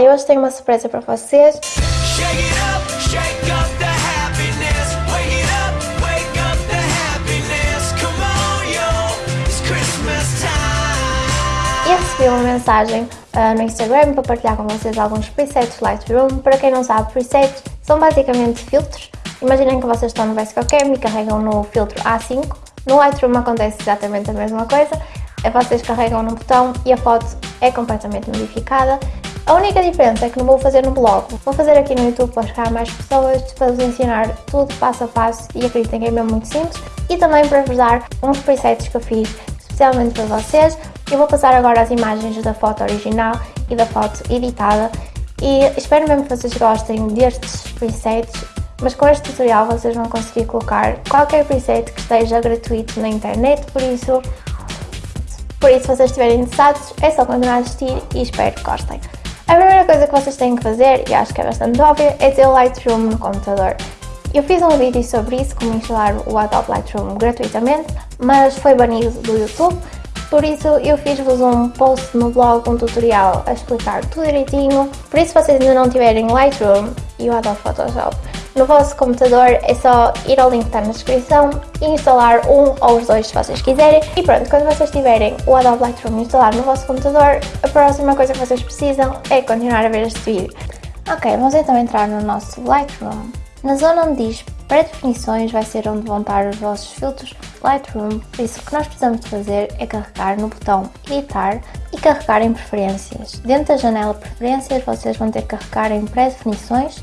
Eu hoje tenho uma surpresa para vocês. E recebi uma mensagem uh, no Instagram para partilhar com vocês alguns presets Lightroom. Para quem não sabe, presets são basicamente filtros. Imaginem que vocês estão no Basecamp e carregam no filtro A5. No Lightroom acontece exatamente a mesma coisa. É vocês carregam no botão e a foto é completamente modificada. A única diferença é que não vou fazer no blog, vou fazer aqui no YouTube para chegar a mais pessoas, para vos ensinar tudo passo a passo e acreditem que é mesmo muito simples e também para vos dar uns presets que eu fiz especialmente para vocês. Eu vou passar agora as imagens da foto original e da foto editada e espero mesmo que vocês gostem destes presets, mas com este tutorial vocês vão conseguir colocar qualquer preset que esteja gratuito na internet, por isso, por isso se vocês estiverem interessados é só continuar a assistir e espero que gostem. A primeira coisa que vocês têm que fazer, e acho que é bastante óbvia, é ter o Lightroom no computador. Eu fiz um vídeo sobre isso, como instalar o Adobe Lightroom gratuitamente, mas foi banido do YouTube, por isso eu fiz-vos um post no blog, um tutorial a explicar tudo direitinho. Por isso se vocês ainda não tiverem Lightroom e o Adobe Photoshop no vosso computador é só ir ao link que está na descrição e instalar um ou os dois se vocês quiserem. E pronto, quando vocês tiverem o Adobe Lightroom instalado no vosso computador, a próxima coisa que vocês precisam é continuar a ver este vídeo. Ok, vamos então entrar no nosso Lightroom. Na zona onde diz pré-definições vai ser onde vão estar os vossos filtros Lightroom, por isso o que nós precisamos de fazer é carregar no botão editar e carregar em preferências. Dentro da janela preferências vocês vão ter que carregar em pré-definições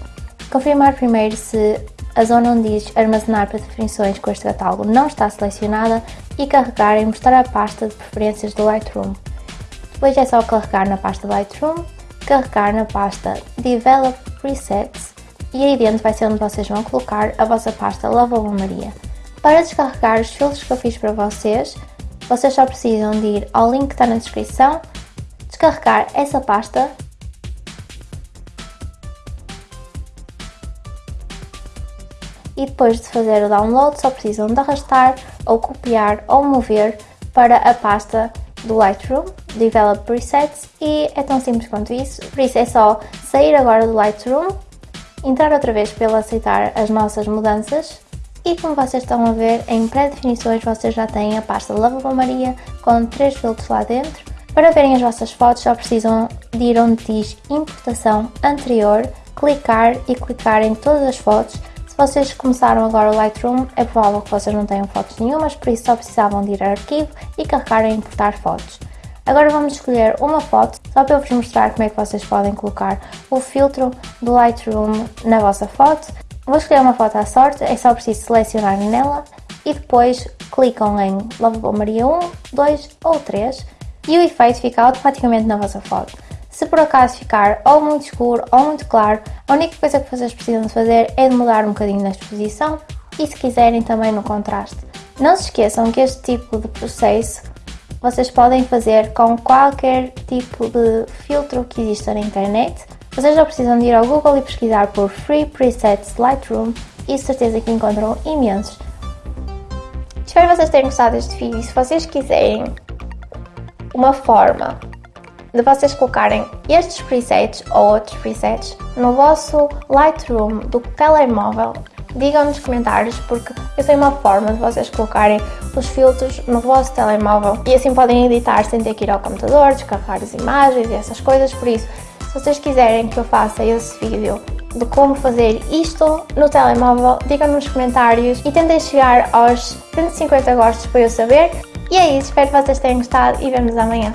Confirmar primeiro se a zona onde diz armazenar para definições com este catálogo não está selecionada e carregar em mostrar a pasta de preferências do Lightroom. Depois é só carregar na pasta Lightroom, carregar na pasta Develop Presets e aí dentro vai ser onde vocês vão colocar a vossa pasta Lavabo Maria. Para descarregar os filtros que eu fiz para vocês, vocês só precisam de ir ao link que está na descrição, descarregar essa pasta e depois de fazer o download só precisam de arrastar ou copiar ou mover para a pasta do Lightroom, Develop Presets e é tão simples quanto isso, por isso é só sair agora do Lightroom, entrar outra vez pelo aceitar as nossas mudanças e como vocês estão a ver, em pré-definições vocês já têm a pasta Lavabo Maria com três filtros lá dentro. Para verem as vossas fotos só precisam de ir onde diz importação anterior, clicar e clicar em todas as fotos vocês começaram agora o Lightroom, é provável que vocês não tenham fotos nenhumas, por isso só precisavam de ir a arquivo e carregar em importar fotos. Agora vamos escolher uma foto, só para eu vos mostrar como é que vocês podem colocar o filtro do Lightroom na vossa foto. Vou escolher uma foto à sorte, é só preciso selecionar nela e depois clicam em Lavabo Maria 1, 2 ou 3 e o efeito fica automaticamente na vossa foto. Se por acaso ficar ou muito escuro ou muito claro, a única coisa que vocês precisam fazer é de mudar um bocadinho na exposição e se quiserem também no contraste. Não se esqueçam que este tipo de processo vocês podem fazer com qualquer tipo de filtro que exista na internet. Vocês já precisam de ir ao Google e pesquisar por Free Presets Lightroom e certeza que encontram imensos. Espero vocês tenham gostado deste vídeo. Se vocês quiserem uma forma de vocês colocarem estes presets ou outros presets no vosso Lightroom do telemóvel. Digam nos comentários porque eu sei uma forma de vocês colocarem os filtros no vosso telemóvel e assim podem editar sem ter que ir ao computador, descarregar as imagens e essas coisas, por isso se vocês quiserem que eu faça esse vídeo de como fazer isto no telemóvel, digam nos comentários e tentem chegar aos 150 gostos para eu saber. E é isso, espero que vocês tenham gostado e vemos amanhã.